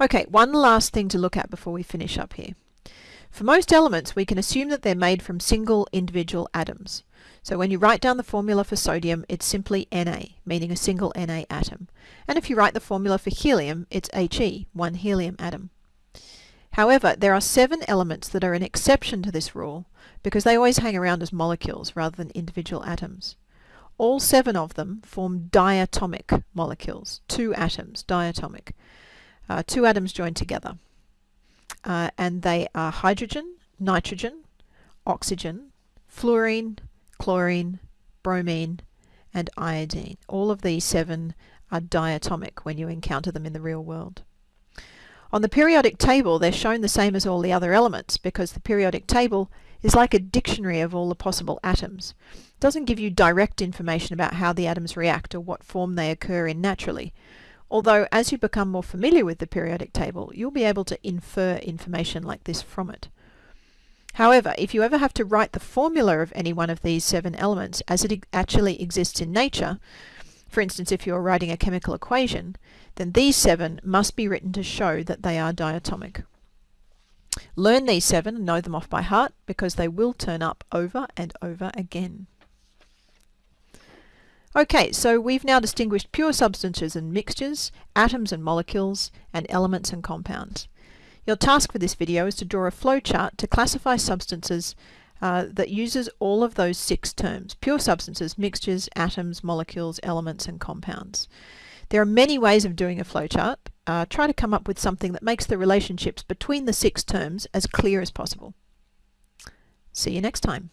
Okay, one last thing to look at before we finish up here. For most elements, we can assume that they're made from single individual atoms. So when you write down the formula for sodium, it's simply Na, meaning a single Na atom. And if you write the formula for helium, it's He, one helium atom. However, there are seven elements that are an exception to this rule because they always hang around as molecules rather than individual atoms. All seven of them form diatomic molecules, two atoms, diatomic. Uh, two atoms joined together. Uh, and they are hydrogen, nitrogen, oxygen, fluorine, chlorine, bromine, and iodine. All of these seven are diatomic when you encounter them in the real world. On the periodic table, they're shown the same as all the other elements because the periodic table is like a dictionary of all the possible atoms. It doesn't give you direct information about how the atoms react or what form they occur in naturally. Although as you become more familiar with the periodic table, you'll be able to infer information like this from it. However, if you ever have to write the formula of any one of these seven elements as it actually exists in nature, for instance if you're writing a chemical equation, then these seven must be written to show that they are diatomic. Learn these seven and know them off by heart because they will turn up over and over again. Okay, so we've now distinguished pure substances and mixtures, atoms and molecules, and elements and compounds. Your task for this video is to draw a flowchart to classify substances uh, that uses all of those six terms, pure substances, mixtures, atoms, molecules, elements, and compounds. There are many ways of doing a flowchart. Uh, try to come up with something that makes the relationships between the six terms as clear as possible. See you next time.